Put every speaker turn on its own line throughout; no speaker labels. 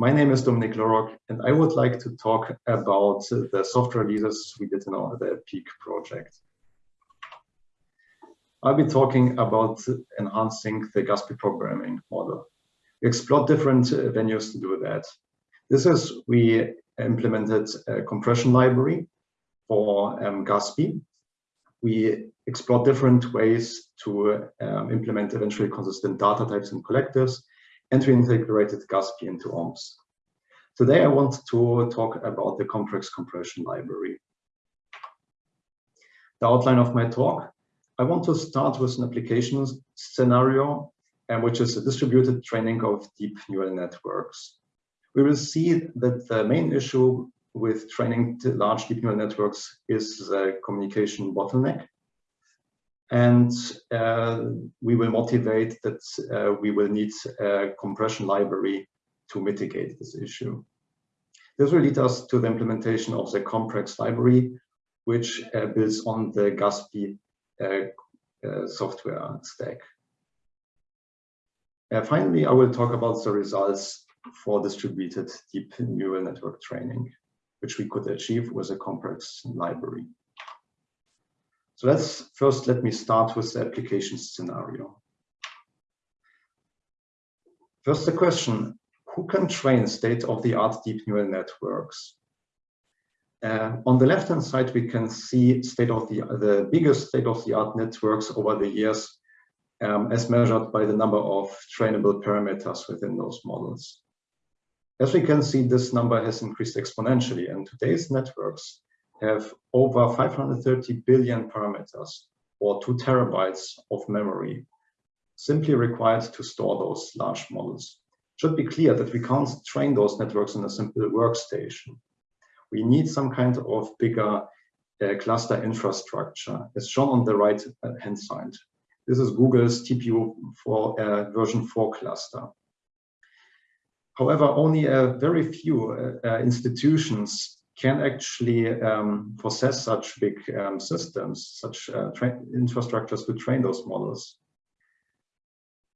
My name is Dominik Lorock, and I would like to talk about the software releases we did in our EPEEC project. I'll be talking about enhancing the GASPI programming model. We explored different venues to do that. This is, we implemented a compression library for um, GASPI. We explored different ways to um, implement eventually consistent data types and collectives, and we integrated GASPI into OmpSs. Today I want to talk about the Comprex compression library. The outline of my talk, I want to start with an application scenario, um, which is a distributed training of deep neural networks. We will see that the main issue with training large deep neural networks is the communication bottleneck. And uh, we will motivate that uh, we will need a compression library to mitigate this issue. This will lead us to the implementation of the Comprex library, which uh, builds on the GASPI uh, uh, software stack. Uh, finally, I will talk about the results for distributed deep neural network training which we could achieve with a Comprex library. So let's first let me start with the application scenario. First the question, who can train state-of-the-art deep neural networks? Uh, on the left-hand side, we can see state of the the biggest state-of-the-art networks over the years um, as measured by the number of trainable parameters within those models. As we can see, this number has increased exponentially, and today's networks have over 530 billion parameters, or two terabytes of memory, simply required to store those large models. It should be clear that we can't train those networks in a simple workstation. We need some kind of bigger uh, cluster infrastructure, as shown on the right hand side. This is Google's TPU for uh, version 4 cluster. However, only a very few uh, uh, institutions can actually um, such big um, systems, such uh, infrastructures to train those models.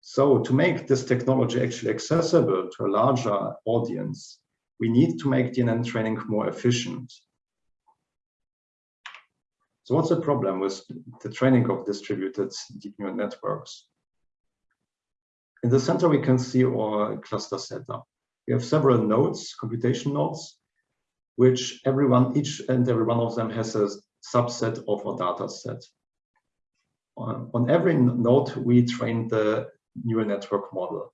So to make this technology actually accessible to a larger audience, we need to make DNN training more efficient. So what's the problem with the training of distributed deep neural networks? In the center, we can see our cluster setup. We have several nodes, computation nodes, which everyone, each and every one of them has a subset of our data set. On, on every node, we train the neural network model.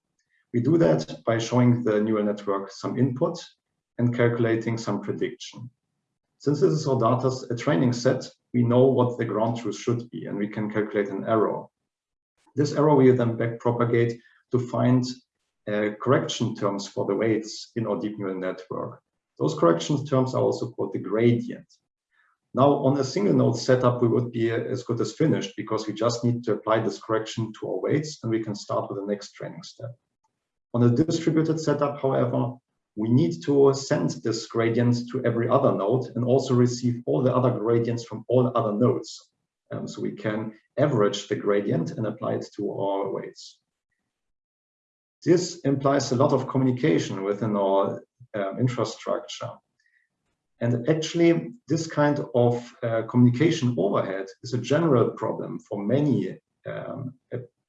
We do that by showing the neural network some input and calculating some prediction. Since this is our data, a training set, we know what the ground truth should be, and we can calculate an error. This error we then back propagate to find uh, correction terms for the weights in our deep neural network. Those correction terms are also called the gradient. Now, on a single node setup, we would be as good as finished because we just need to apply this correction to our weights and we can start with the next training step. On a distributed setup, however, we need to send this gradient to every other node and also receive all the other gradients from all other nodes. Um, so we can average the gradient and apply it to our weights. This implies a lot of communication within our um, infrastructure. And actually, this kind of uh, communication overhead is a general problem for many um,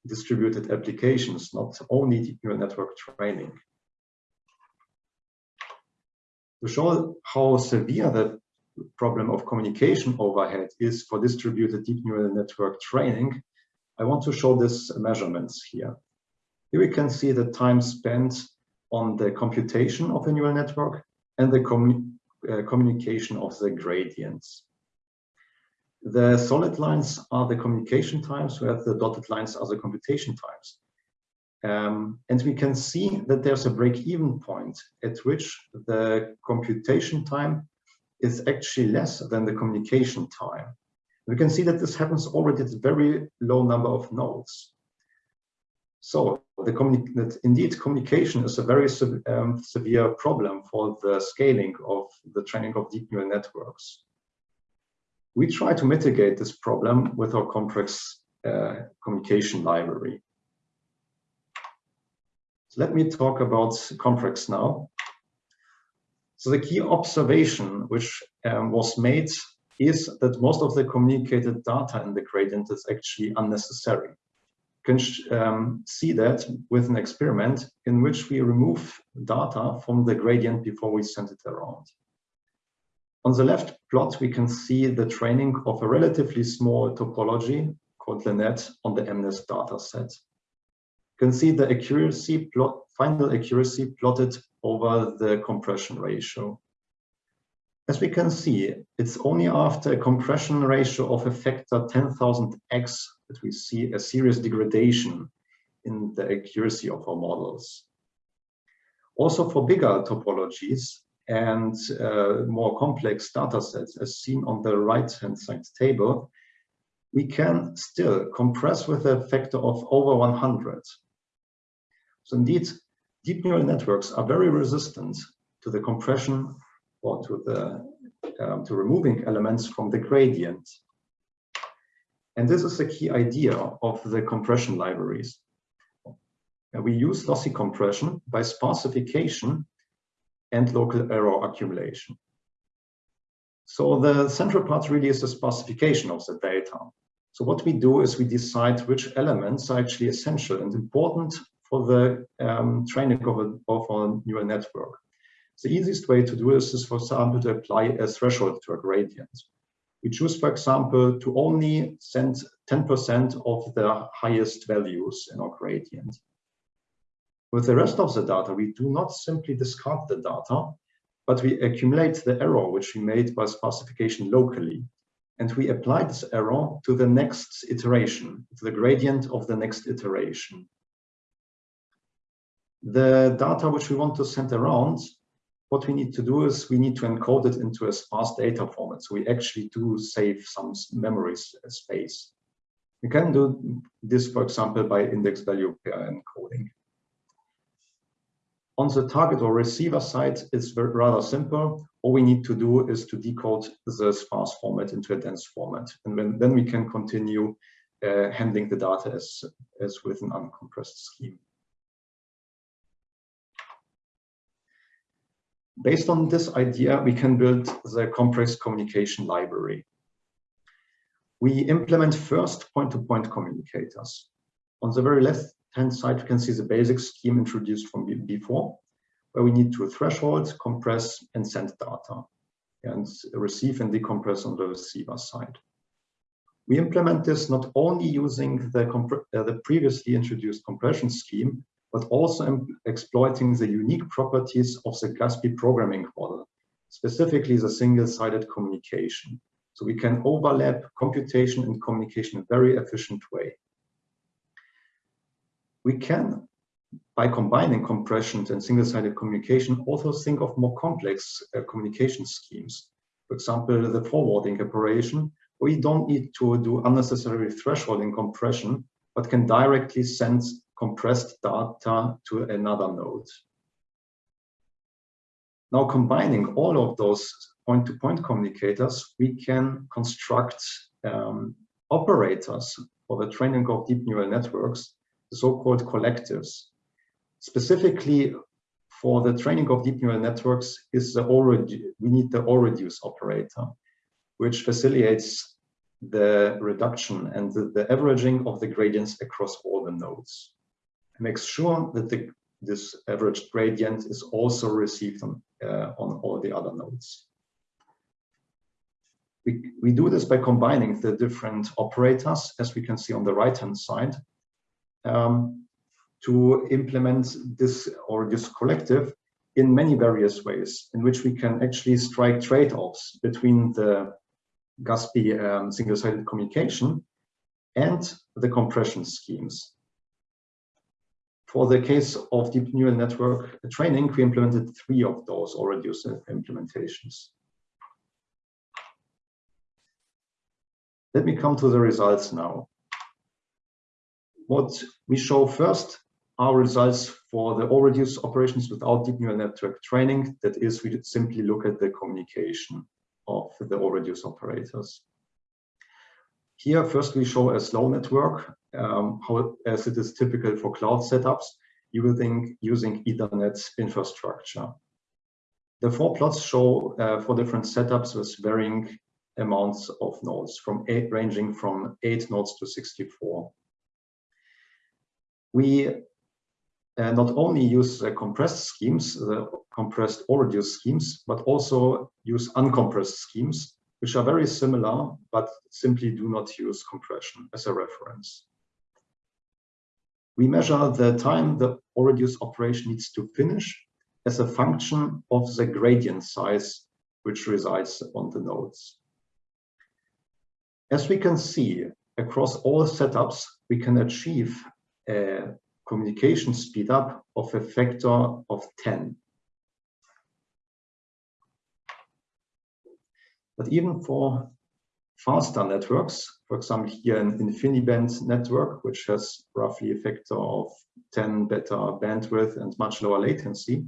distributed applications, not only deep neural network training. To show how severe the problem of communication overhead is for distributed deep neural network training, I want to show this measurements here. Here we can see the time spent on the computation of a neural network and the commu uh, communication of the gradients. The solid lines are the communication times, whereas the dotted lines are the computation times. Um, and we can see that there's a break-even point at which the computation time is actually less than the communication time. We can see that this happens already at a very low number of nodes. So the that indeed communication is a very um, severe problem for the scaling of the training of deep neural networks. We try to mitigate this problem with our Comprex uh, communication library. So let me talk about Comprex now. So the key observation which um, was made is that most of the communicated data in the gradient is actually unnecessary. Can um, see that with an experiment in which we remove data from the gradient before we send it around. On the left plot, we can see the training of a relatively small topology called LeNet on the MNIST data set. You can see the accuracy plot, final accuracy plotted over the compression ratio. As we can see, it's only after a compression ratio of a factor 10,000x that we see a serious degradation in the accuracy of our models. Also for bigger topologies and uh, more complex data sets, as seen on the right-hand side table, we can still compress with a factor of over 100. So indeed, deep neural networks are very resistant to the compression or to the um, to removing elements from the gradient. And this is the key idea of the compression libraries. We use lossy compression by sparsification and local error accumulation. So the central part really is the sparsification of the data. So what we do is we decide which elements are actually essential and important for the um, training of, a, of a neural network. The easiest way to do this is, for example, to apply a threshold to a gradient. We choose, for example, to only send 10% of the highest values in our gradient. With the rest of the data, we do not simply discard the data, but we accumulate the error which we made by sparsification locally. And we apply this error to the next iteration, to the gradient of the next iteration. The data which we want to send around what we need to do is we need to encode it into a sparse data format. So we actually do save some memory space. We can do this, for example, by index value pair encoding. On the target or receiver side, it's rather simple. All we need to do is to decode the sparse format into a dense format. And then, we can continue uh, handling the data as, as with an uncompressed scheme. Based on this idea, we can build the Comprex communication library. We implement first point-to-point -point communicators. On the very left-hand side, you can see the basic scheme introduced from before, where we need to threshold, compress, and send data, and receive and decompress on the receiver side. We implement this not only using the, uh, the previously introduced compression scheme, but also exploiting the unique properties of the GASPI programming model, specifically the single-sided communication. So we can overlap computation and communication in a very efficient way. We can, by combining compression and single-sided communication, also think of more complex uh, communication schemes. For example, the forwarding operation, where we don't need to do unnecessary thresholding compression, but can directly send compressed data to another node. Now combining all of those point-to-point -point communicators, we can construct um, operators for the training of deep neural networks, the so-called collectives. Specifically for the training of deep neural networks is the already we need the Allreduce operator, which facilitates the reduction and the, the averaging of the gradients across all the nodes makes sure that the, this average gradient is also received on, uh, on all the other nodes. We, we do this by combining the different operators, as we can see on the right-hand side, um, to implement this or this collective in many various ways, in which we can actually strike trade-offs between the GASPI um, single-sided communication and the compression schemes. For the case of deep neural network training, we implemented three of those already implementations. Let me come to the results now. What we show first are results for the Allreduce operations without deep neural network training. That is, we simply look at the communication of the Allreduce operators. Here, first we show a slow network, um, how, as it is typical for cloud setups, using, using Ethernet infrastructure. The four plots show uh, four different setups with varying amounts of nodes, from eight, ranging from 8 nodes to 64. We uh, not only use compressed schemes, the compressed or reduced schemes, but also use uncompressed schemes, which are very similar, but simply do not use compression as a reference. We measure the time the Allreduce operation needs to finish as a function of the gradient size which resides on the nodes. As we can see, across all setups, we can achieve a communication speedup of a factor of 10. But even for faster networks, for example, here an InfiniBand network, which has roughly a factor of 10 better bandwidth and much lower latency,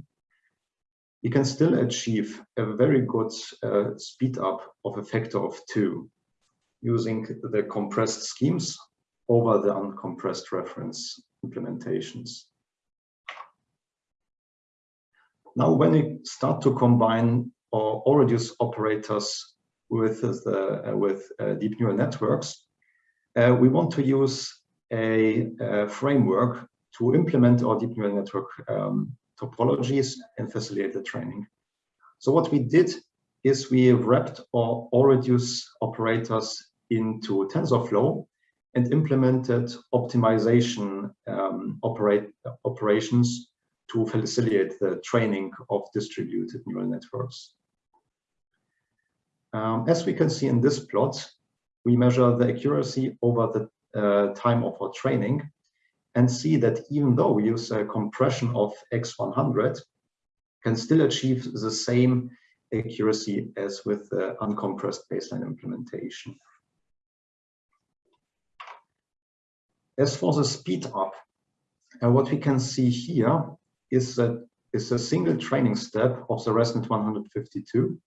you can still achieve a very good uh, speed up of a factor of two using the compressed schemes over the uncompressed reference implementations. Now, when we start to combine or, or reduce operators with the uh, with uh, deep neural networks, uh, we want to use a, a, framework to implement our deep neural network um, topologies and facilitate the training. So what we did is we wrapped our Allreduce operators into TensorFlow and implemented optimization um, operate, operations to facilitate the training of distributed neural networks. Um, as we can see in this plot, we measure the accuracy over the uh, time of our training and see that even though we use a compression of x100, can still achieve the same accuracy as with the uncompressed baseline implementation. As for the speed up, uh, what we can see here is that is a single training step of the ResNet 152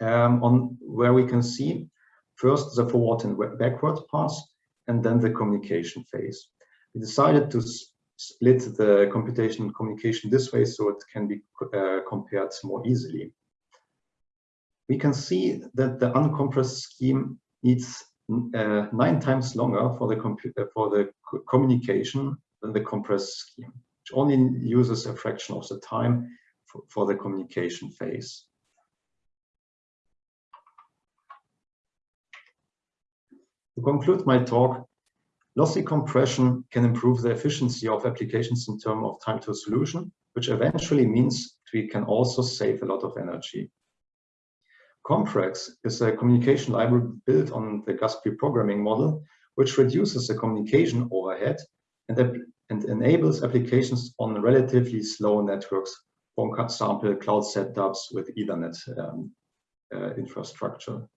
um, on where we can see first the forward and backward pass and then the communication phase. We decided to split the computation and communication this way so it can be uh, compared more easily. We can see that the uncompressed scheme needs uh, nine times longer for the uh, for the communication than the compressed scheme, which only uses a fraction of the time for, for the communication phase. To conclude my talk, lossy compression can improve the efficiency of applications in terms of time to solution, which eventually means we can also save a lot of energy. Comprex is a communication library built on the GASPI programming model, which reduces the communication overhead and, and enables applications on relatively slow networks, for example, cloud setups with Ethernet um, uh, infrastructure.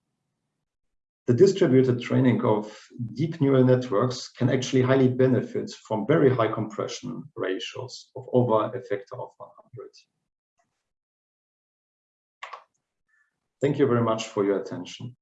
The distributed training of deep neural networks can actually highly benefit from very high compression ratios of over a factor of 100. Thank you very much for your attention.